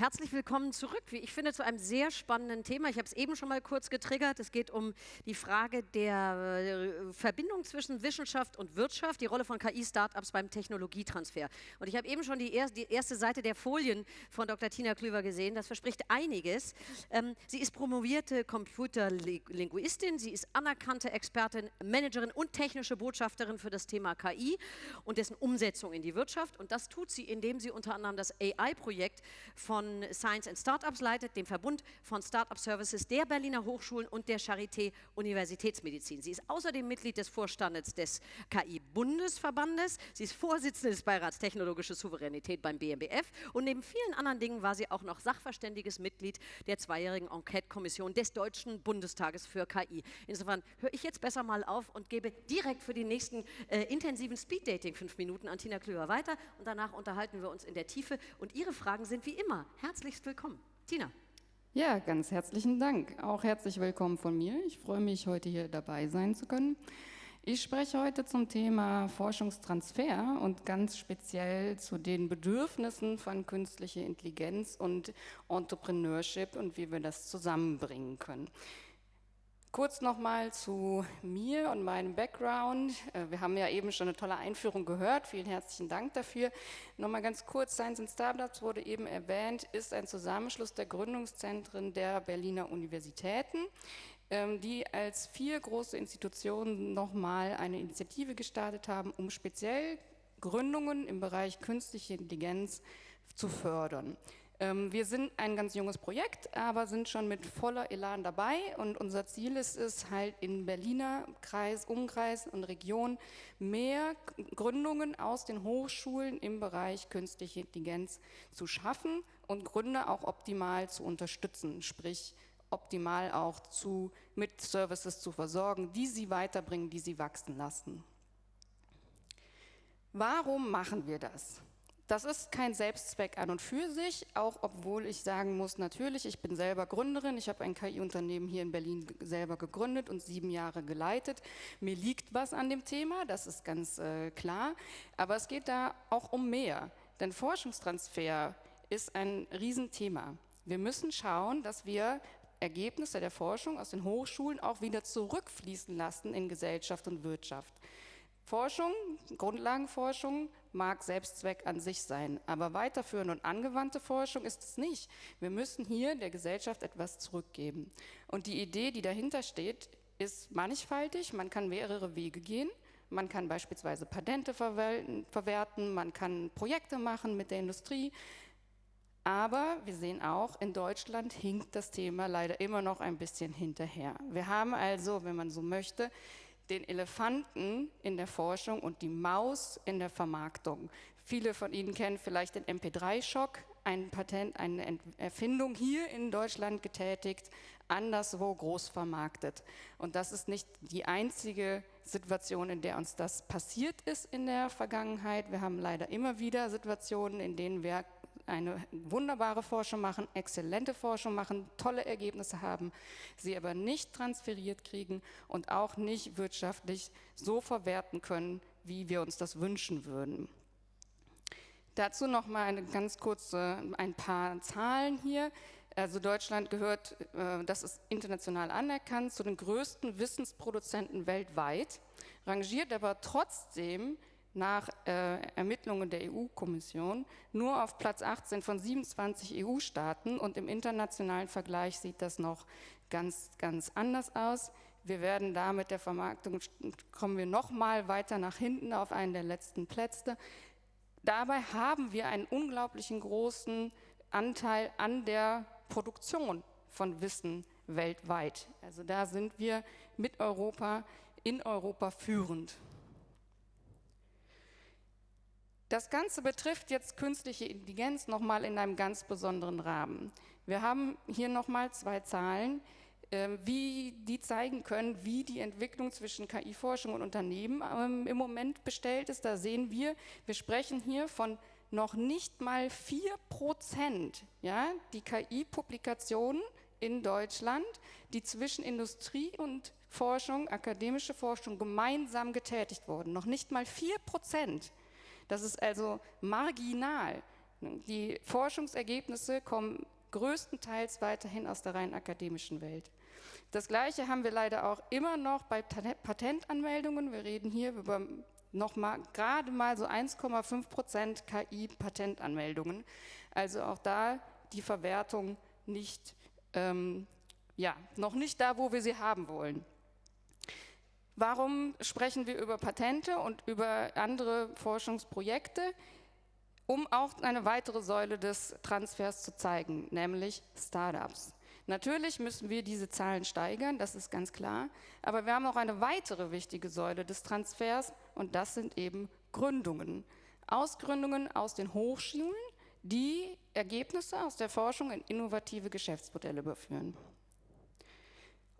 Herzlich willkommen zurück, wie ich finde, zu einem sehr spannenden Thema. Ich habe es eben schon mal kurz getriggert. Es geht um die Frage der äh, Verbindung zwischen Wissenschaft und Wirtschaft, die Rolle von KI-Startups beim Technologietransfer. Und ich habe eben schon die, er erste Seite der Folien von Dr. Tina Klüver gesehen. Das verspricht einiges. Ähm, sie ist promovierte Computerlinguistin, sie ist anerkannte Expertin, Managerin und technische Botschafterin für das Thema KI und dessen Umsetzung in die Wirtschaft. Und das tut sie, indem sie unter anderem das AI-Projekt von Science and Startups leitet, dem Verbund von Startup Services der Berliner Hochschulen und der Charité Universitätsmedizin. Sie ist außerdem Mitglied des Vorstandes des KI-Bundesverbandes. Sie ist Vorsitzende des Beirats Technologische Souveränität beim BMBF und neben vielen anderen Dingen war sie auch noch sachverständiges Mitglied der zweijährigen Enquete-Kommission des Deutschen Bundestages für KI. Insofern höre ich jetzt besser mal auf und gebe direkt für die nächsten äh, intensiven Speed-Dating fünf Minuten an Tina Klüver weiter und danach unterhalten wir uns in der Tiefe und Ihre Fragen sind wie immer herzlichst willkommen. Tina. Ja, ganz herzlichen Dank. Auch herzlich willkommen von mir. Ich freue mich, heute hier dabei sein zu können. Ich spreche heute zum Thema Forschungstransfer und ganz speziell zu den Bedürfnissen von künstlicher Intelligenz und Entrepreneurship und wie wir das zusammenbringen können. Kurz nochmal zu mir und meinem Background. Äh, wir haben ja eben schon eine tolle Einführung gehört. Vielen herzlichen Dank dafür. Nochmal ganz kurz, Science and Startups wurde eben erwähnt, ist ein Zusammenschluss der Gründungszentren der Berliner Universitäten, ähm, die als vier große Institutionen nochmal eine Initiative gestartet haben, um speziell Gründungen im Bereich künstliche Intelligenz zu fördern. Ähm, wir sind ein ganz junges Projekt, aber sind schon mit voller Elan dabei und unser Ziel ist es halt in Berliner Kreis, Umkreis und Region mehr Gründungen aus den Hochschulen im Bereich künstliche Intelligenz zu schaffen und Gründer auch optimal zu unterstützen, sprich optimal auch zu, mit Services zu versorgen, die sie weiterbringen, die sie wachsen lassen. Warum machen wir das? Das ist kein Selbstzweck an und für sich, auch obwohl ich sagen muss, natürlich, ich bin selber Gründerin, ich habe ein KI-Unternehmen hier in Berlin selber gegründet und sieben Jahre geleitet. Mir liegt was an dem Thema, das ist ganz äh, klar, aber es geht da auch um mehr, denn Forschungstransfer ist ein Riesenthema. Wir müssen schauen, dass wir Ergebnisse der Forschung aus den Hochschulen auch wieder zurückfließen lassen in Gesellschaft und Wirtschaft. Forschung, Grundlagenforschung mag Selbstzweck an sich sein, aber weiterführende und angewandte Forschung ist es nicht. Wir müssen hier der Gesellschaft etwas zurückgeben. Und die Idee, die dahinter steht, ist mannigfaltig. Man kann mehrere Wege gehen. Man kann beispielsweise Patente verwerten, man kann Projekte machen mit der Industrie. Aber wir sehen auch, in Deutschland hinkt das Thema leider immer noch ein bisschen hinterher. Wir haben also, wenn man so möchte, den Elefanten in der Forschung und die Maus in der Vermarktung. Viele von Ihnen kennen vielleicht den MP3-Schock, ein Patent, eine Erfindung hier in Deutschland getätigt, anderswo groß vermarktet. Und das ist nicht die einzige Situation, in der uns das passiert ist in der Vergangenheit. Wir haben leider immer wieder Situationen, in denen wir eine wunderbare Forschung machen, exzellente Forschung machen, tolle Ergebnisse haben, sie aber nicht transferiert kriegen und auch nicht wirtschaftlich so verwerten können, wie wir uns das wünschen würden. Dazu noch mal eine ganz kurze, ein paar Zahlen hier. Also Deutschland gehört, äh, das ist international anerkannt, zu den größten Wissensproduzenten weltweit, rangiert aber trotzdem nach äh, Ermittlungen der EU-Kommission nur auf Platz 18 von 27 EU-Staaten und im internationalen Vergleich sieht das noch ganz, ganz anders aus. Wir werden da mit der Vermarktung, kommen wir noch mal weiter nach hinten auf einen der letzten Plätze. Dabei haben wir einen unglaublichen großen Anteil an der Produktion von Wissen weltweit. Also da sind wir mit Europa, in Europa führend. Das Ganze betrifft jetzt künstliche Intelligenz nochmal in einem ganz besonderen Rahmen. Wir haben hier nochmal zwei Zahlen, ähm, wie die zeigen können, wie die Entwicklung zwischen KI-Forschung und Unternehmen ähm, im Moment bestellt ist. Da sehen wir, wir sprechen hier von noch nicht mal 4 Prozent, ja, die KI-Publikationen in Deutschland, die zwischen Industrie und Forschung, akademische Forschung gemeinsam getätigt wurden. Noch nicht mal vier Prozent. Das ist also marginal. Die Forschungsergebnisse kommen größtenteils weiterhin aus der rein akademischen Welt. Das Gleiche haben wir leider auch immer noch bei Patentanmeldungen. Wir reden hier über noch mal, gerade mal so 1,5 Prozent KI-Patentanmeldungen. Also auch da die Verwertung nicht, ähm, ja, noch nicht da, wo wir sie haben wollen. Warum sprechen wir über Patente und über andere Forschungsprojekte? Um auch eine weitere Säule des Transfers zu zeigen, nämlich Startups. Natürlich müssen wir diese Zahlen steigern, das ist ganz klar, aber wir haben auch eine weitere wichtige Säule des Transfers und das sind eben Gründungen. Ausgründungen aus den Hochschulen, die Ergebnisse aus der Forschung in innovative Geschäftsmodelle überführen.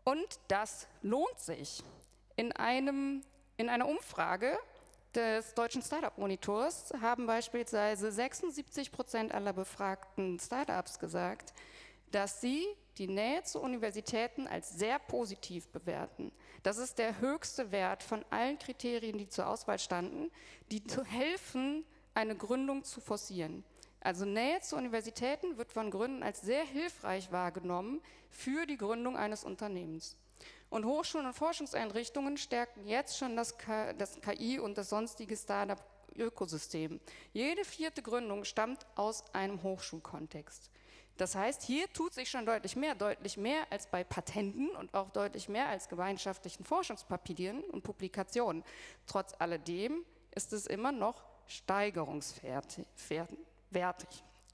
Und das lohnt sich in, einem, in einer Umfrage des deutschen Startup-Monitors haben beispielsweise 76 Prozent aller befragten Startups gesagt, dass sie die Nähe zu Universitäten als sehr positiv bewerten. Das ist der höchste Wert von allen Kriterien, die zur Auswahl standen, die zu helfen, eine Gründung zu forcieren. Also Nähe zu Universitäten wird von Gründen als sehr hilfreich wahrgenommen für die Gründung eines Unternehmens. Und Hochschulen und Forschungseinrichtungen stärken jetzt schon das, das KI und das sonstige Startup-Ökosystem. Jede vierte Gründung stammt aus einem Hochschulkontext. Das heißt, hier tut sich schon deutlich mehr, deutlich mehr als bei Patenten und auch deutlich mehr als gemeinschaftlichen Forschungspapieren und Publikationen. Trotz alledem ist es immer noch steigerungswertig.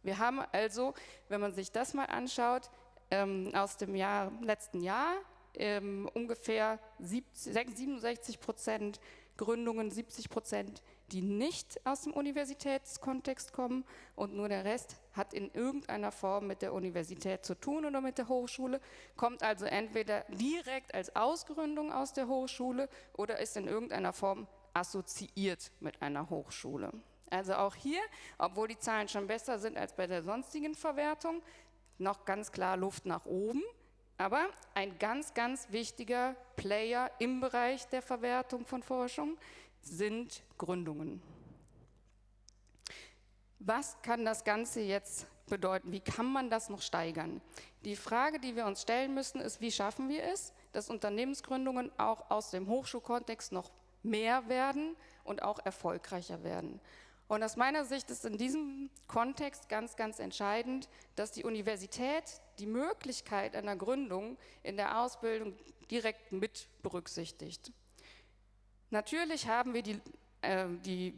Wir haben also, wenn man sich das mal anschaut, ähm, aus dem Jahr, letzten Jahr ähm, ungefähr 67 Prozent Gründungen, 70 Prozent, die nicht aus dem Universitätskontext kommen und nur der Rest hat in irgendeiner Form mit der Universität zu tun oder mit der Hochschule, kommt also entweder direkt als Ausgründung aus der Hochschule oder ist in irgendeiner Form assoziiert mit einer Hochschule. Also auch hier, obwohl die Zahlen schon besser sind als bei der sonstigen Verwertung, noch ganz klar Luft nach oben. Aber ein ganz, ganz wichtiger Player im Bereich der Verwertung von Forschung sind Gründungen. Was kann das Ganze jetzt bedeuten? Wie kann man das noch steigern? Die Frage, die wir uns stellen müssen, ist, wie schaffen wir es, dass Unternehmensgründungen auch aus dem Hochschulkontext noch mehr werden und auch erfolgreicher werden. Und aus meiner Sicht ist in diesem Kontext ganz, ganz entscheidend, dass die Universität die Möglichkeit einer Gründung in der Ausbildung direkt mit berücksichtigt. Natürlich haben wir die, äh, die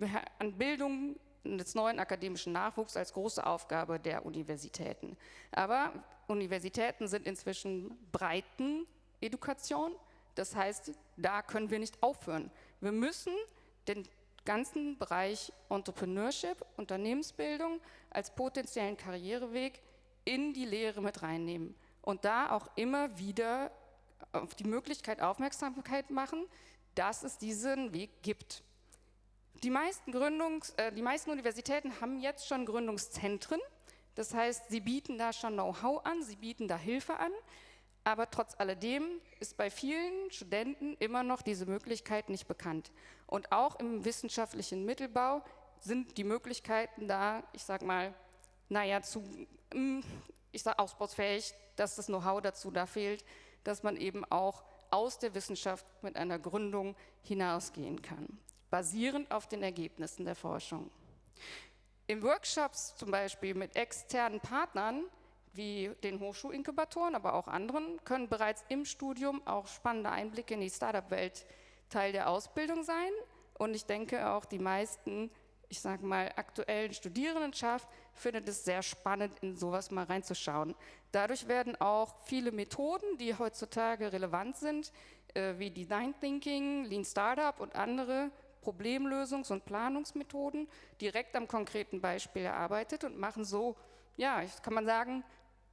Bildung des neuen akademischen Nachwuchs als große Aufgabe der Universitäten. Aber Universitäten sind inzwischen breiten Education. Das heißt, da können wir nicht aufhören. Wir müssen den ganzen Bereich Entrepreneurship, Unternehmensbildung als potenziellen Karriereweg in die Lehre mit reinnehmen und da auch immer wieder auf die Möglichkeit Aufmerksamkeit machen, dass es diesen Weg gibt. Die meisten, Gründungs-, äh, die meisten Universitäten haben jetzt schon Gründungszentren, das heißt, sie bieten da schon Know-how an, sie bieten da Hilfe an, aber trotz alledem ist bei vielen Studenten immer noch diese Möglichkeit nicht bekannt. Und auch im wissenschaftlichen Mittelbau sind die Möglichkeiten da, ich sag mal, naja, zu, mm, ich sag ausbausfähig, dass das Know-how dazu da fehlt, dass man eben auch aus der Wissenschaft mit einer Gründung hinausgehen kann, basierend auf den Ergebnissen der Forschung. In Workshops zum Beispiel mit externen Partnern wie den Hochschulinkubatoren, aber auch anderen, können bereits im Studium auch spannende Einblicke in die Startup-Welt Teil der Ausbildung sein. Und ich denke auch die meisten, ich sage mal, aktuellen Studierendenschaft findet es sehr spannend, in sowas mal reinzuschauen. Dadurch werden auch viele Methoden, die heutzutage relevant sind, äh, wie Design Thinking, Lean Startup und andere Problemlösungs- und Planungsmethoden direkt am konkreten Beispiel erarbeitet und machen so, ja, kann man sagen,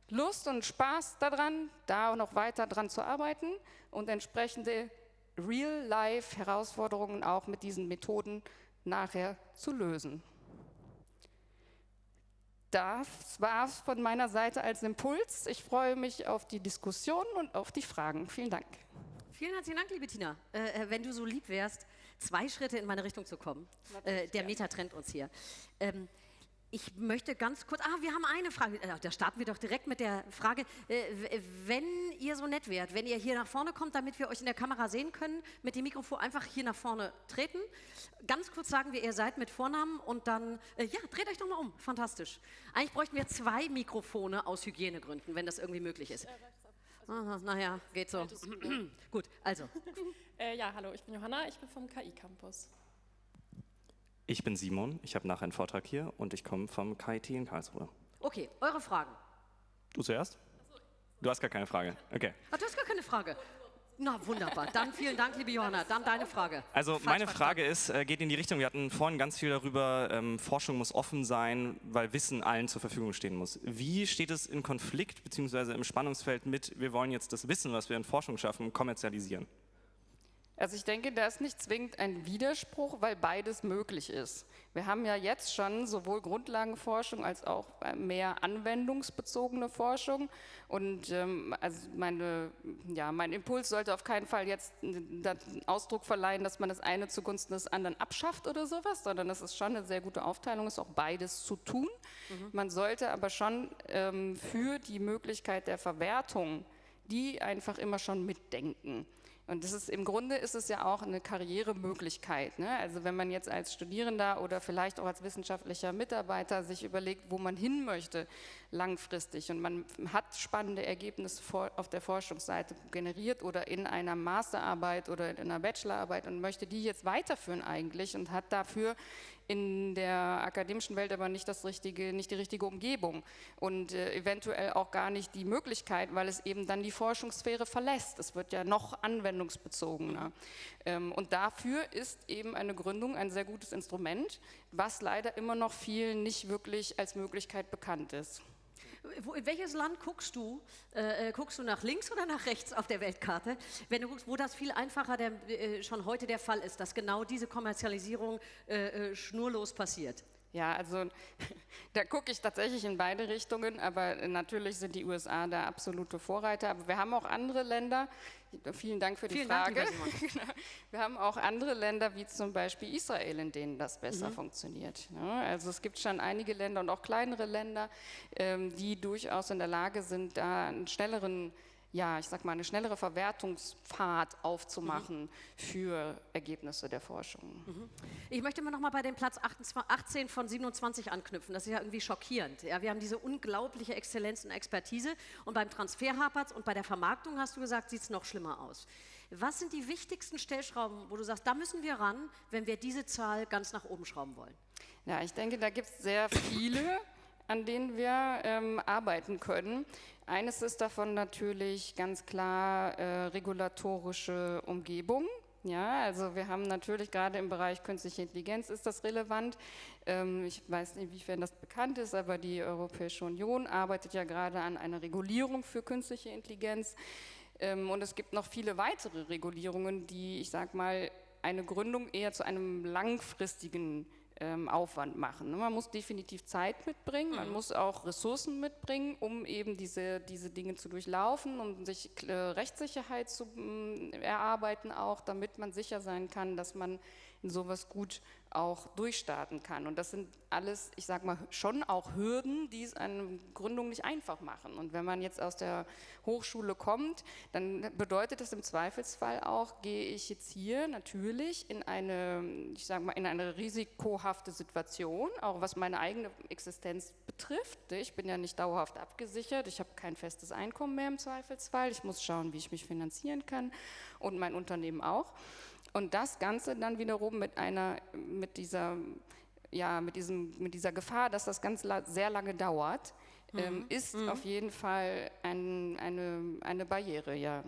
Lust und Spaß daran, da noch weiter dran zu arbeiten und entsprechende Real-Life-Herausforderungen auch mit diesen Methoden nachher zu lösen. das war es von meiner Seite als Impuls. Ich freue mich auf die Diskussion und auf die Fragen. Vielen Dank. Vielen herzlichen Dank, liebe Tina. Äh, äh wenn du so lieb wärst, zwei Schritte in meine Richtung zu kommen. Äh, der Meta trennt uns hier. Ähm, ich möchte ganz kurz, ah, wir haben eine Frage, äh, da starten wir doch direkt mit der Frage, äh, wenn ihr so nett wärt, wenn ihr hier nach vorne kommt, damit wir euch in der Kamera sehen können, mit dem Mikrofon einfach hier nach vorne treten. Ganz kurz sagen wir, ihr seid mit Vornamen und dann, äh, ja, dreht euch doch mal um, fantastisch. Eigentlich bräuchten wir zwei Mikrofone aus Hygienegründen, wenn das irgendwie möglich ist. Aha, naja, geht so. Gut, also. Äh, ja, hallo, ich bin Johanna, ich bin vom KI-Campus. Ich bin Simon, ich habe nachher einen Vortrag hier und ich komme vom KIT in Karlsruhe. Okay, eure Fragen. Du zuerst? Du hast gar keine Frage. Okay. Ach, du hast gar keine Frage. Na, wunderbar. Dann vielen Dank, liebe Johanna. Dann deine Frage. Also Falsch meine Frage ist, äh, geht in die Richtung, wir hatten vorhin ganz viel darüber, ähm, Forschung muss offen sein, weil Wissen allen zur Verfügung stehen muss. Wie steht es in Konflikt bzw. im Spannungsfeld mit, wir wollen jetzt das Wissen, was wir in Forschung schaffen, kommerzialisieren? Also ich denke, da ist nicht zwingend ein Widerspruch, weil beides möglich ist. Wir haben ja jetzt schon sowohl Grundlagenforschung als auch äh, mehr anwendungsbezogene Forschung. Und ähm, also meine, ja, mein Impuls sollte auf keinen Fall jetzt den Ausdruck verleihen, dass man das eine zugunsten des anderen abschafft oder sowas, sondern das ist schon eine sehr gute Aufteilung, ist auch beides zu tun. Mhm. Man sollte aber schon ähm, für die Möglichkeit der Verwertung die einfach immer schon mitdenken. Und das ist, im Grunde ist es ja auch eine Karrieremöglichkeit. Ne? Also wenn man jetzt als Studierender oder vielleicht auch als wissenschaftlicher Mitarbeiter sich überlegt, wo man hin möchte langfristig und man hat spannende Ergebnisse auf der Forschungsseite generiert oder in einer Masterarbeit oder in einer Bachelorarbeit und möchte die jetzt weiterführen eigentlich und hat dafür in der akademischen Welt aber nicht, das richtige, nicht die richtige Umgebung und äh, eventuell auch gar nicht die Möglichkeit, weil es eben dann die Forschungssphäre verlässt. Es wird ja noch anwendungsbezogener. Ähm, und dafür ist eben eine Gründung ein sehr gutes Instrument, was leider immer noch vielen nicht wirklich als Möglichkeit bekannt ist. Wo, in welches Land guckst du? Äh, äh, guckst du nach links oder nach rechts auf der Weltkarte? Wenn du guckst, wo das viel einfacher der, äh, schon heute der Fall ist, dass genau diese Kommerzialisierung äh, äh schnurlos passiert. Ja, also da gucke ich tatsächlich in beide Richtungen, aber natürlich sind die USA da absolute Vorreiter. Aber wir haben auch andere Länder, vielen Dank für die vielen Frage. Dank, genau. wir haben auch andere Länder, wie zum Beispiel Israel, in denen das besser mhm. funktioniert. also es gibt schon einige Länder und auch kleinere Länder, ähm, die durchaus in der Lage sind, da einen schnelleren ja, ich sag mal, eine schnellere Verwertungspfad aufzumachen mhm. für Ergebnisse der Forschung. Mhm. Ich möchte mal noch mal bei dem Platz 18 von 27 anknüpfen. Das ist ja irgendwie schockierend. Ja, wir haben diese unglaubliche Exzellenz und Expertise und beim Transfer hapert und bei der Vermarktung, hast du gesagt, sieht es noch schlimmer aus. Was sind die wichtigsten Stellschrauben, wo du sagst, da müssen wir ran, wenn wir diese Zahl ganz nach oben schrauben wollen? Ja, ich denke, da gibt es sehr viele an denen wir ähm, arbeiten können. Eines ist davon natürlich ganz klar äh, regulatorische Umgebung. Ja, also wir haben natürlich gerade im Bereich künstliche Intelligenz ist das relevant. Ähm, ich weiß nicht, inwiefern das bekannt ist, aber die Europäische Union arbeitet ja gerade an einer Regulierung für künstliche Intelligenz. Ähm, und es gibt noch viele weitere Regulierungen, die, ich sage mal, eine Gründung eher zu einem langfristigen Aufwand machen. Ne? Man muss definitiv Zeit mitbringen, man mhm. muss auch Ressourcen mitbringen, um eben diese, diese Dinge zu durchlaufen, um sich äh, Rechtssicherheit zu äh, erarbeiten auch, damit man sicher sein kann, dass man in sowas gut auch durchstarten kann. Und das sind alles, ich sage mal, schon auch Hürden, die es eine Gründung nicht einfach machen. Und wenn man jetzt aus der Hochschule kommt, dann bedeutet das im Zweifelsfall auch, gehe ich jetzt hier natürlich in eine, ich sage mal, in eine risikohafte Situation, auch was meine eigene Existenz betrifft. Ich bin ja nicht dauerhaft abgesichert, ich habe kein festes Einkommen mehr im Zweifelsfall, ich muss schauen, wie ich mich finanzieren kann und mein Unternehmen auch. Und das Ganze dann wiederum mit einer, mit dieser, ja, mit diesem, mit dieser Gefahr, dass das ganz sehr lange dauert, mhm. ähm, ist mhm. auf jeden Fall ein, eine, eine Barriere, ja.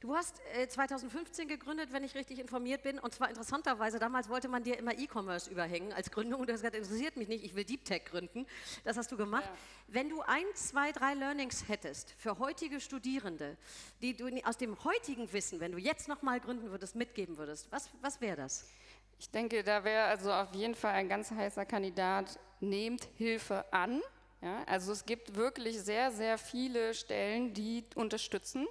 Du hast äh, 2015 gegründet, wenn ich richtig informiert bin, und zwar interessanterweise, damals wollte man dir immer E-Commerce überhängen als Gründung und du hast gesagt, interessiert mich nicht, ich will Deep Tech gründen. Das hast du gemacht. Ja. Wenn du ein, zwei, drei Learnings hättest für heutige Studierende, die du aus dem heutigen Wissen, wenn du jetzt nochmal gründen würdest, mitgeben würdest, was, was wäre das? Ich denke, da wäre also auf jeden Fall ein ganz heißer Kandidat, nehmt Hilfe an. Ja? Also es gibt wirklich sehr, sehr viele Stellen, die unterstützen.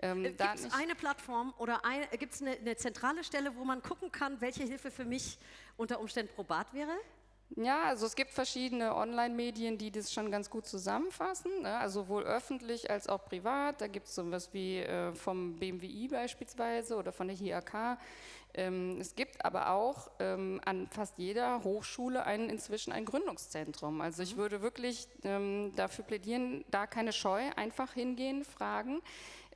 Ähm, äh, gibt es eine Plattform oder gibt es eine, eine zentrale Stelle, wo man gucken kann, welche Hilfe für mich unter Umständen probat wäre? Ja, also es gibt verschiedene Online-Medien, die das schon ganz gut zusammenfassen, ne? also sowohl öffentlich als auch privat. Da gibt es sowas wie äh, vom BMWI beispielsweise oder von der HIAK. Ähm, es gibt aber auch ähm, an fast jeder Hochschule ein, inzwischen ein Gründungszentrum. Also ich mhm. würde wirklich ähm, dafür plädieren, da keine Scheu, einfach hingehen, fragen.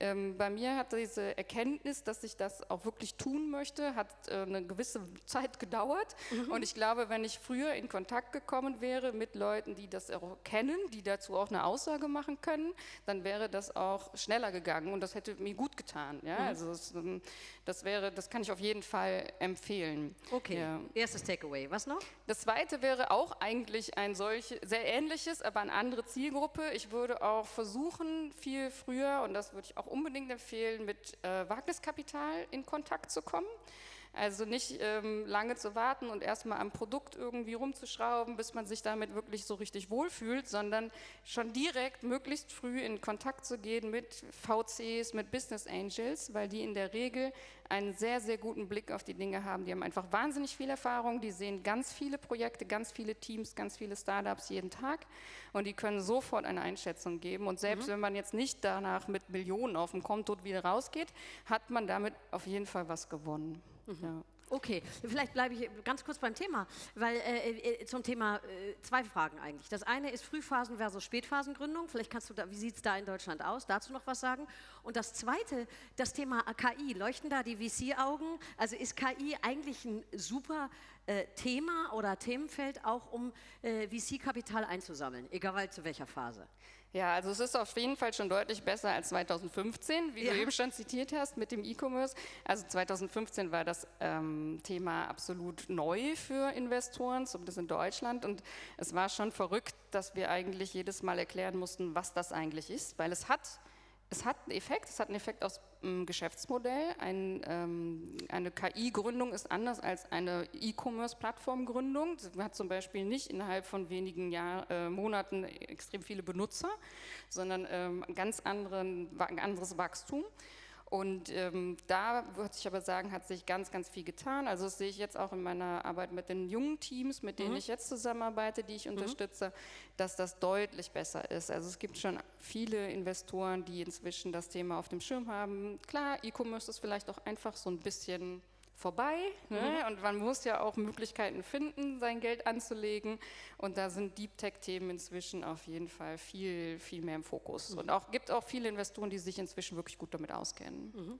Ähm, bei mir hat diese Erkenntnis, dass ich das auch wirklich tun möchte, hat äh, eine gewisse Zeit gedauert. Mhm. Und ich glaube, wenn ich früher in Kontakt gekommen wäre mit Leuten, die das auch kennen, die dazu auch eine Aussage machen können, dann wäre das auch schneller gegangen und das hätte mir gut getan. Ja? Mhm. Also das, ähm, das, wäre, das kann ich auf jeden Fall empfehlen. Okay, ja. erstes Takeaway. Was noch? Das zweite wäre auch eigentlich ein solches, sehr ähnliches, aber eine andere Zielgruppe. Ich würde auch versuchen, viel früher, und das würde ich auch unbedingt empfehlen, mit äh, Wagniskapital in Kontakt zu kommen. Also nicht ähm, lange zu warten und erstmal am Produkt irgendwie rumzuschrauben, bis man sich damit wirklich so richtig wohlfühlt, sondern schon direkt möglichst früh in Kontakt zu gehen mit VCs, mit Business Angels, weil die in der Regel einen sehr, sehr guten Blick auf die Dinge haben. Die haben einfach wahnsinnig viel Erfahrung, die sehen ganz viele Projekte, ganz viele Teams, ganz viele Startups jeden Tag und die können sofort eine Einschätzung geben. Und selbst mhm. wenn man jetzt nicht danach mit Millionen auf dem Konto wieder rausgeht, hat man damit auf jeden Fall was gewonnen. Mhm. Ja. Okay, vielleicht bleibe ich ganz kurz beim Thema, weil äh, äh, zum Thema äh, zwei Fragen eigentlich. Das eine ist Frühphasen versus Spätphasengründung. Vielleicht kannst du da, wie sieht es da in Deutschland aus? Dazu noch was sagen. Und das zweite, das Thema KI. Leuchten da die VC-Augen? Also ist KI eigentlich ein super äh, Thema oder Themenfeld auch, um äh, VC-Kapital einzusammeln, egal zu welcher Phase? Ja, also es ist auf jeden Fall schon deutlich besser als 2015, wie ja. du eben schon zitiert hast mit dem E-Commerce. Also 2015 war das ähm, Thema absolut neu für Investoren, zumindest in Deutschland. Und es war schon verrückt, dass wir eigentlich jedes Mal erklären mussten, was das eigentlich ist, weil es hat es hat einen Effekt, es hat einen Effekt aus dem Geschäftsmodell. Ein, ähm, eine KI-Gründung ist anders als eine E-Commerce-Plattform-Gründung. Man hat zum Beispiel nicht innerhalb von wenigen Jahr, äh, Monaten extrem viele Benutzer, sondern ähm, ganz anderen, ein anderes Wachstum. Und ähm, da würde ich aber sagen, hat sich ganz, ganz viel getan. Also das sehe ich jetzt auch in meiner Arbeit mit den jungen Teams, mit denen mhm. ich jetzt zusammenarbeite, die ich mhm. unterstütze, dass das deutlich besser ist. Also es gibt schon viele Investoren, die inzwischen das Thema auf dem Schirm haben. Klar, E-Commerce ist vielleicht auch einfach so ein bisschen vorbei. Ne? Mhm. Und man muss ja auch Möglichkeiten finden, sein Geld anzulegen. Und da sind Deep Tech-Themen inzwischen auf jeden Fall viel, viel mehr im Fokus. Mhm. Und auch gibt auch viele Investoren, die sich inzwischen wirklich gut damit auskennen. Mhm.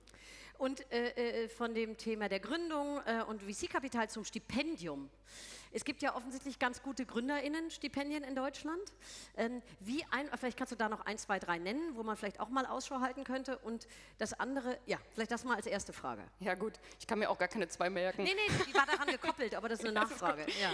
Und äh, äh von dem Thema der Gründung äh, und VC-Kapital zum Stipendium. Es gibt ja offensichtlich ganz gute GründerInnen-Stipendien in Deutschland. Ähm, wie ein, vielleicht kannst du da noch ein, zwei, drei nennen, wo man vielleicht auch mal Ausschau halten könnte. Und das andere, ja, vielleicht das mal als erste Frage. Ja gut, ich kann mir auch gar keine zwei merken. Nee, nee, die war daran gekoppelt, aber das ist eine Nachfrage. Ja,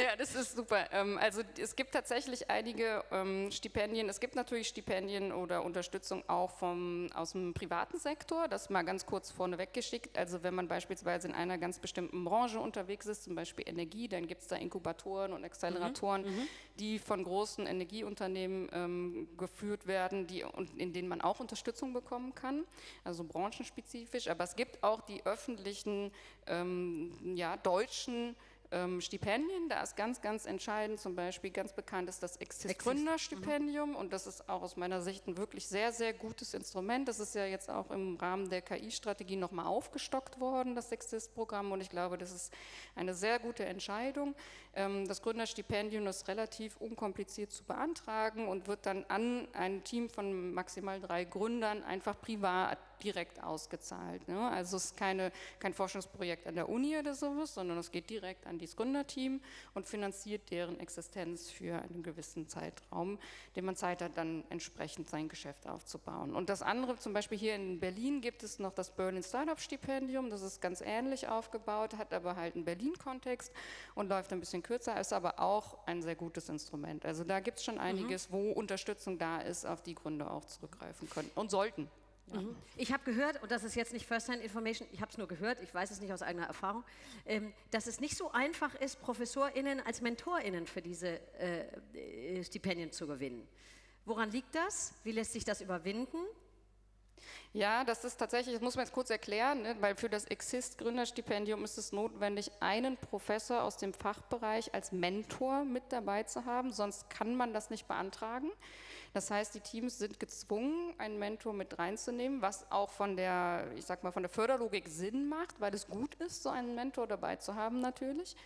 ja das ist super. Ähm, also es gibt tatsächlich einige ähm, Stipendien. Es gibt natürlich Stipendien oder Unterstützung auch vom, aus dem privaten Sektor. Das mal ganz kurz vorneweg geschickt. Also wenn man beispielsweise in einer ganz bestimmten Branche unterwegs ist, zum Beispiel Energie, dann gibt es da Inkubatoren und Acceleratoren, mhm, mhm, die von großen Energieunternehmen ähm, geführt werden, die, und in denen man auch Unterstützung bekommen kann, also branchenspezifisch. Aber es gibt auch die öffentlichen, ähm, ja, deutschen ähm, Stipendien, da ist ganz, ganz entscheidend, zum Beispiel ganz bekannt ist das Exist Gründerstipendium mhm. und das ist auch aus meiner Sicht ein wirklich sehr, sehr gutes Instrument. Das ist ja jetzt auch im Rahmen der KI-Strategie nochmal aufgestockt worden, das Exist-Programm und ich glaube, das ist eine sehr gute Entscheidung. Ähm, das Gründerstipendium ist relativ unkompliziert zu beantragen und wird dann an ein Team von maximal drei Gründern einfach privat direkt ausgezahlt. Ne? Also es ist keine, kein Forschungsprojekt an der Uni oder sowas, sondern es geht direkt an dieses Gründerteam und finanziert deren Existenz für einen gewissen Zeitraum, den man Zeit hat, dann entsprechend sein Geschäft aufzubauen. Und das andere, zum Beispiel hier in Berlin gibt es noch das Berlin Startup Stipendium, das ist ganz ähnlich aufgebaut, hat aber halt einen Berlin-Kontext und läuft ein bisschen kürzer, ist aber auch ein sehr gutes Instrument. Also da gibt es schon mhm. einiges, mhm. wo Unterstützung da ist, auf die Gründer auch zurückgreifen können und sollten. Ja. Mhm. Ich habe gehört, und das ist jetzt nicht First-Hand-Information, ich habe es nur gehört, ich weiß es nicht aus eigener Erfahrung, ähm, dass es nicht so einfach ist, ProfessorInnen als MentorInnen für diese äh, äh, Stipendien zu gewinnen. Woran liegt das? Wie lässt sich das überwinden? Ja, das ist tatsächlich, das muss man jetzt kurz erklären, ne, weil für das Exist-Gründerstipendium ist es notwendig, einen Professor aus dem Fachbereich als Mentor mit dabei zu haben, sonst kann man das nicht beantragen. Das heißt, die Teams sind gezwungen, einen Mentor mit reinzunehmen, was auch von der, ich sag mal, von der Förderlogik Sinn macht, weil es gut ist, so einen Mentor dabei zu haben natürlich.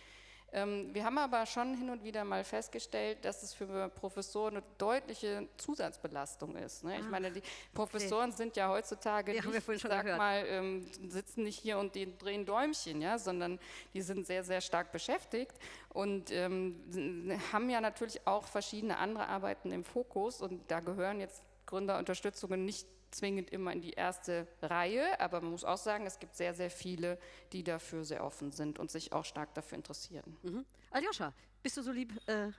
Ähm, wir haben aber schon hin und wieder mal festgestellt, dass es für Professoren eine deutliche Zusatzbelastung ist. Ne? Ich meine, die Professoren okay. sind ja heutzutage ja, nicht, ich sag gehört. mal, ähm, sitzen nicht hier und drehen Däumchen, ja, sondern die sind sehr, sehr stark beschäftigt und ähm, haben ja natürlich auch verschiedene andere Arbeiten im Fokus und da gehören jetzt Gründerunterstützungen nicht zwingend immer in die erste Reihe, aber man muss auch sagen, es gibt sehr, sehr viele, die dafür sehr offen sind und sich auch stark dafür interessieren. Mhm. Aljoscha, bist du so lieb, äh,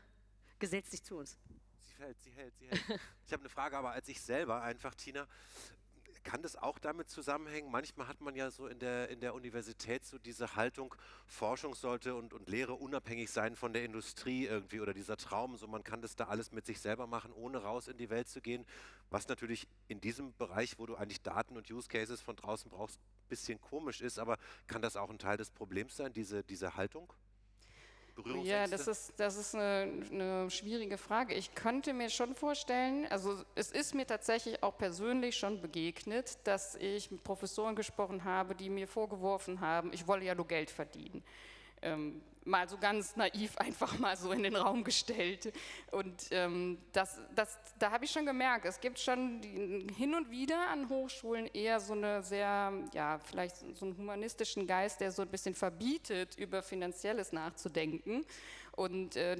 gesetzt dich zu uns. Sie hält, sie hält, sie hält. ich habe eine Frage, aber als ich selber einfach, Tina, kann das auch damit zusammenhängen? Manchmal hat man ja so in der, in der Universität so diese Haltung, Forschung sollte und, und Lehre unabhängig sein von der Industrie irgendwie oder dieser Traum, so man kann das da alles mit sich selber machen, ohne raus in die Welt zu gehen, was natürlich in diesem Bereich, wo du eigentlich Daten und Use Cases von draußen brauchst, ein bisschen komisch ist, aber kann das auch ein Teil des Problems sein, diese, diese Haltung? Ja, das ist, das ist eine, eine, schwierige Frage. Ich könnte mir schon vorstellen, also es ist mir tatsächlich auch persönlich schon begegnet, dass ich mit Professoren gesprochen habe, die mir vorgeworfen haben, ich wolle ja nur Geld verdienen. Ähm, mal so ganz naiv einfach mal so in den Raum gestellt. Und ähm, das, das, da habe ich schon gemerkt, es gibt schon hin und wieder an Hochschulen eher so eine sehr, ja, vielleicht so einen humanistischen Geist, der so ein bisschen verbietet, über Finanzielles nachzudenken. Und äh,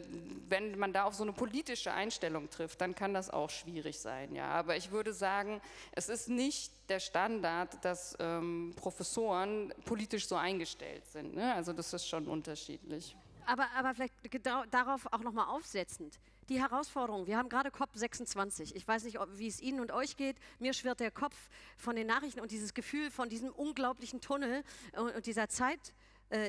wenn man da auf so eine politische Einstellung trifft, dann kann das auch schwierig sein. Ja. Aber ich würde sagen, es ist nicht der Standard, dass ähm, Professoren politisch so eingestellt sind. Ne? Also das ist schon unterschiedlich. Aber, aber vielleicht darauf auch nochmal aufsetzend. Die Herausforderung, wir haben gerade COP26. Ich weiß nicht, wie es Ihnen und euch geht. Mir schwirrt der Kopf von den Nachrichten und dieses Gefühl von diesem unglaublichen Tunnel und dieser Zeit äh,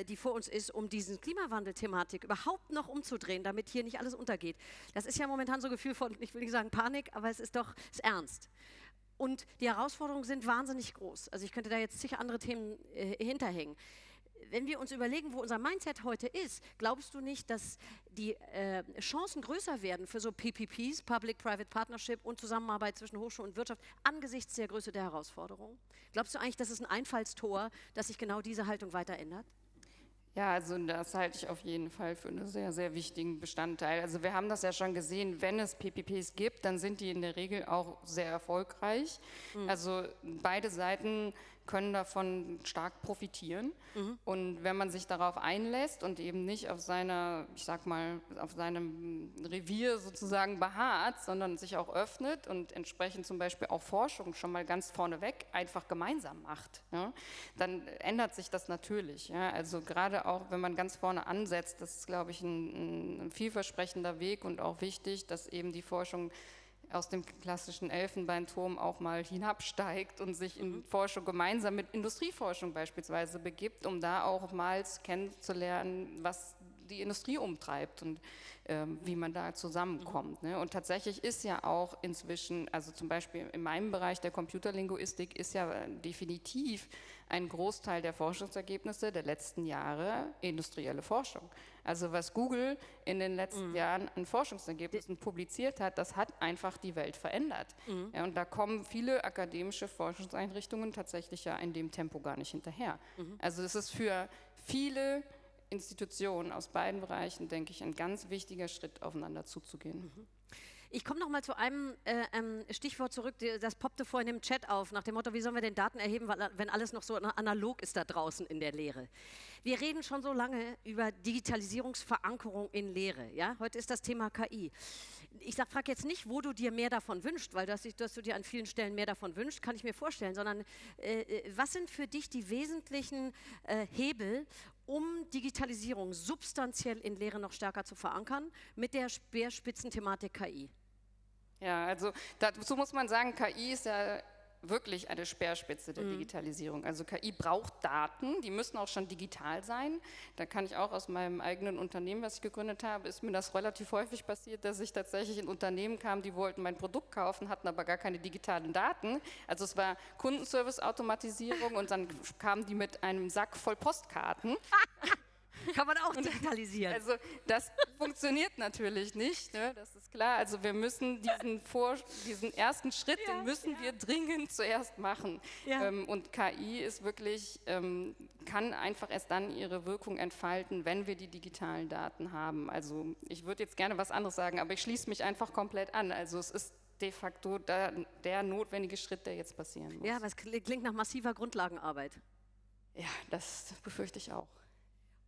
die vor uns ist, um diese Klimawandelthematik überhaupt noch umzudrehen, damit hier nicht alles untergeht. Das ist ja momentan so ein Gefühl von, ich will nicht sagen Panik, aber es ist doch ist ernst. Und die Herausforderungen sind wahnsinnig groß. Also ich könnte da jetzt sicher andere Themen äh, hinterhängen wenn wir uns überlegen, wo unser Mindset heute ist, glaubst du nicht, dass die äh, Chancen größer werden für so PPPs, Public-Private Partnership und Zusammenarbeit zwischen Hochschule und Wirtschaft angesichts der Größe der Herausforderungen? Glaubst du eigentlich, das ist ein Einfallstor, dass sich genau diese Haltung weiter ändert? Ja, also das halte ich auf jeden Fall für einen sehr, sehr wichtigen Bestandteil. Also wir haben das ja schon gesehen, wenn es PPPs gibt, dann sind die in der Regel auch sehr erfolgreich. Mhm. Also beide Seiten können davon stark profitieren. Mhm. Und wenn man sich darauf einlässt und eben nicht auf seiner, ich sag mal, auf seinem Revier sozusagen beharrt, sondern sich auch öffnet und entsprechend zum Beispiel auch Forschung schon mal ganz vorneweg einfach gemeinsam macht, ja, dann ändert sich das natürlich. Ja. Also gerade auch, wenn man ganz vorne ansetzt, das ist, glaube ich, ein, ein vielversprechender Weg und auch wichtig, dass eben die Forschung aus dem klassischen Elfenbeinturm auch mal hinabsteigt und sich in mhm. Forschung gemeinsam mit Industrieforschung beispielsweise begibt, um da auch mal kennenzulernen, was die Industrie umtreibt und ähm, wie man da zusammenkommt. Ne? Und tatsächlich ist ja auch inzwischen, also zum Beispiel in meinem Bereich der Computerlinguistik ist ja definitiv ein Großteil der Forschungsergebnisse der letzten Jahre industrielle Forschung. Also was Google in den letzten mhm. Jahren an Forschungsergebnissen publiziert hat, das hat einfach die Welt verändert. Mhm. Ja, und da kommen viele akademische Forschungseinrichtungen tatsächlich ja in dem Tempo gar nicht hinterher. Mhm. Also es ist für viele Institutionen aus beiden Bereichen, denke ich, ein ganz wichtiger Schritt, aufeinander zuzugehen. Mhm. Ich komme noch mal zu einem äh, ähm, Stichwort zurück, das poppte vorhin im Chat auf, nach dem Motto, wie sollen wir denn Daten erheben, wenn alles noch so analog ist da draußen in der Lehre. Wir reden schon so lange über Digitalisierungsverankerung in Lehre. Ja? Heute ist das Thema KI. Ich frage jetzt nicht, wo du dir mehr davon wünschst, weil dass, dass, du dir an vielen Stellen mehr davon wünschst, kann ich mir vorstellen, sondern äh, äh, was sind für dich die wesentlichen äh, Hebel, um Digitalisierung substanziell in Lehre noch stärker zu verankern mit der Speerspitzenthematik KI? Ja, also dazu muss man sagen, KI ist ja wirklich eine Speerspitze der Digitalisierung. Also KI braucht Daten, die müssen auch schon digital sein. Da kann ich auch aus meinem eigenen Unternehmen, was ich gegründet habe, ist mir das relativ häufig passiert, dass ich tatsächlich in Unternehmen kam, die wollten mein Produkt kaufen, hatten aber gar keine digitalen Daten. Also es war Kundenservice-Automatisierung und dann kamen die mit einem Sack voll Postkarten. Kann man auch digitalisieren. Also das funktioniert natürlich nicht, ne? das ist klar. Also wir müssen diesen, Vor diesen ersten Schritt, Ja, den müssen wir dringend zuerst machen. Ja. Ähm, und KI ist wirklich, ähm, kann einfach erst dann ihre Wirkung entfalten, wenn wir die digitalen Daten haben. Also ich würde jetzt gerne was anderes sagen, aber ich schließe mich einfach komplett an. Also es ist de facto da, der notwendige Schritt, der jetzt passieren muss. ja, kli- klingt nach massiver Grundlagenarbeit. ja das befürchte ich auch.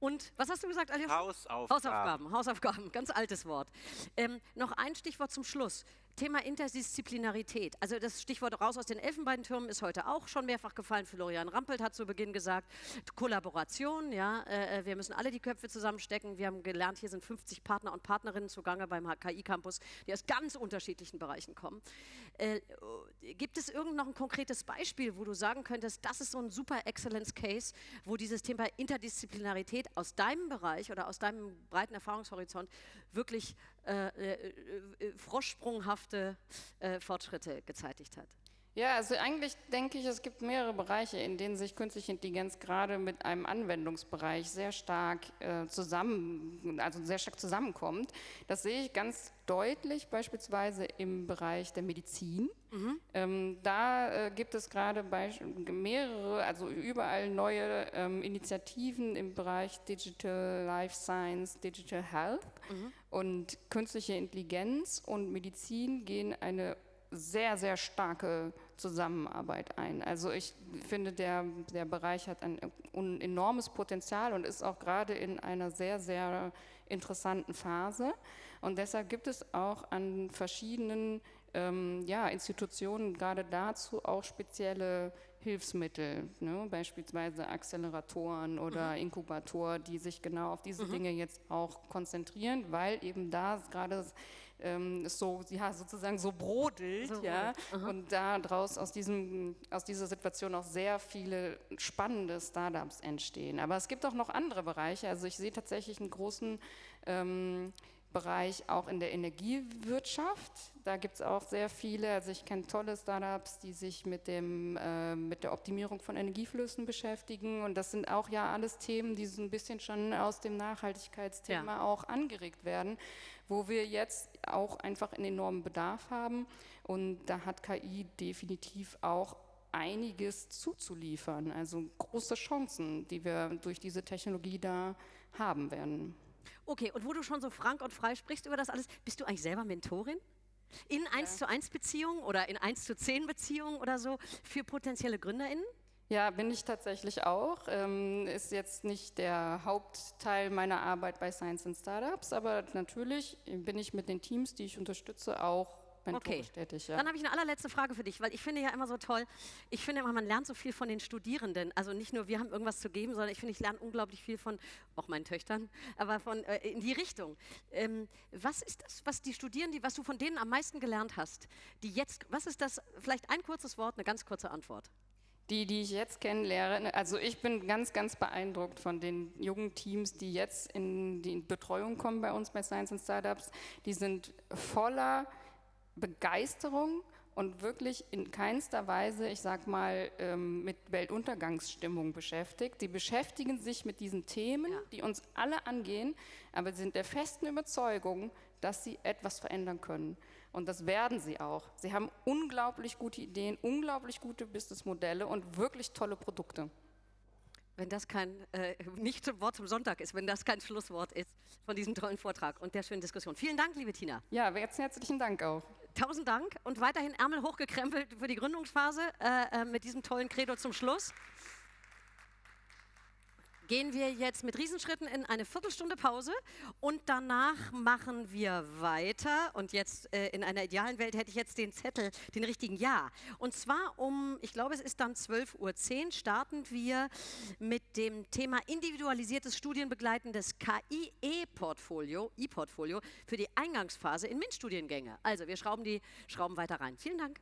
Und was hast du gesagt? Hausaufgaben. Hausaufgaben, Hausaufgaben, ganz altes Wort. Ähm, noch ein Stichwort zum Schluss. Thema Interdisziplinarität. Also das Stichwort raus aus den Elfenbeintürmen ist heute auch schon mehrfach gefallen. Florian Rampelt hat zu Beginn gesagt, Kollaboration, ja, äh, wir müssen alle die Köpfe zusammenstecken. Wir haben gelernt, hier sind 50 Partner und Partnerinnen zugange beim KI-Campus, die aus ganz unterschiedlichen Bereichen kommen. Äh, gibt es irgend noch ein konkretes Beispiel, wo du sagen könntest, das ist so ein super Excellence Case, wo dieses Thema Interdisziplinarität aus deinem Bereich oder aus deinem breiten Erfahrungshorizont wirklich äh, äh, äh, froschsprunghafte äh, Fortschritte gezeitigt hat? Ja, also eigentlich denke ich, es gibt mehrere Bereiche, in denen sich künstliche Intelligenz gerade mit einem Anwendungsbereich sehr stark äh, zusammen, also sehr stark zusammenkommt. Das sehe ich ganz deutlich, beispielsweise im Bereich der Medizin. Ähm, da äh, gibt es gerade mehrere, also überall neue ähm, Initiativen im Bereich Digital Life Science, Digital Health und künstliche Intelligenz und Medizin gehen eine sehr, sehr starke Zusammenarbeit ein. Also ich finde, der, der Bereich hat ein un- enormes Potenzial und ist auch gerade in einer sehr, sehr interessanten Phase. Und deshalb gibt es auch an verschiedenen ähm, ja, Institutionen gerade dazu auch spezielle Hilfsmittel, ne? beispielsweise Acceleratoren oder Inkubatoren, die sich genau auf diese Dinge jetzt auch konzentrieren, weil eben da gerade ähm, so, ja, sozusagen so brodelt, So ja, brodelt, und daraus aus, diesem, aus dieser Situation auch sehr viele spannende Startups entstehen. Aber es gibt auch noch andere Bereiche, also ich sehe tatsächlich einen großen ähm, Bereich auch in der Energiewirtschaft. Da gibt es auch sehr viele, also ich kenne tolle Startups, die sich mit, dem, äh, mit der Optimierung von Energieflüssen beschäftigen. Und das sind auch ja alles Themen, die so ein bisschen schon aus dem Nachhaltigkeitsthema Ja. auch angeregt werden, wo wir jetzt auch einfach einen enormen Bedarf haben. Und da hat KI definitiv auch einiges zuzuliefern, also große Chancen, die wir durch diese Technologie da haben werden. Okay, und wo du schon so frank und frei sprichst über das alles, bist du eigentlich selber Mentorin? In 1 zu 1 Beziehungen oder in 1 zu 10 Beziehungen oder so für potenzielle GründerInnen? Ja, bin ich tatsächlich auch. Ähm, ist jetzt nicht der Hauptteil meiner Arbeit bei Science and Startups, aber natürlich bin ich mit den Teams, die ich unterstütze, auch Okay. tätig. Ja. Dann habe ich eine allerletzte Frage für dich, weil ich finde ja immer so toll, ich finde immer, man lernt so viel von den Studierenden. Also nicht nur wir haben irgendwas zu geben, sondern ich finde, ich lerne unglaublich viel von auch meinen Töchtern, aber von äh, in die Richtung. Ähm, was ist das, was die Studierenden, was du von denen am meisten gelernt hast, die jetzt, was ist das, vielleicht ein kurzes Wort, eine ganz kurze Antwort. Die, die ich jetzt kennenlerne, also ich bin ganz, ganz beeindruckt von den jungen Teams, die jetzt in die Betreuung kommen bei uns bei Science and Startups. Die sind voller Begeisterung und wirklich in keinster Weise, ich sag mal, ähm, mit Weltuntergangsstimmung beschäftigt. Die beschäftigen sich mit diesen Themen, Ja. die uns alle angehen, aber sie sind der festen Überzeugung, dass sie etwas verändern können. Und das werden sie auch. Sie haben unglaublich gute Ideen, unglaublich gute Businessmodelle und wirklich tolle Produkte. Wenn das kein, äh, nicht zum Wort zum Sonntag ist, wenn das kein Schlusswort ist von diesem tollen Vortrag und der schönen Diskussion. Vielen Dank, liebe Tina. Ja, herzlichen Dank auch. Tausend Dank und weiterhin Ärmel hochgekrempelt für die Gründungsphase äh, äh, mit diesem tollen Credo zum Schluss. Gehen wir jetzt mit Riesenschritten in eine Viertelstunde Pause und danach machen wir weiter. Und jetzt äh, in einer idealen Welt hätte ich jetzt den Zettel, den richtigen Ja. Und zwar um, ich glaube, es ist dann 12.10 Uhr, starten wir mit dem Thema individualisiertes studienbegleitendes KI-E-Portfolio, E-Portfolio für die Eingangsphase in MINT-Studiengänge. Also wir schrauben die Schrauben weiter rein. Vielen. Dank.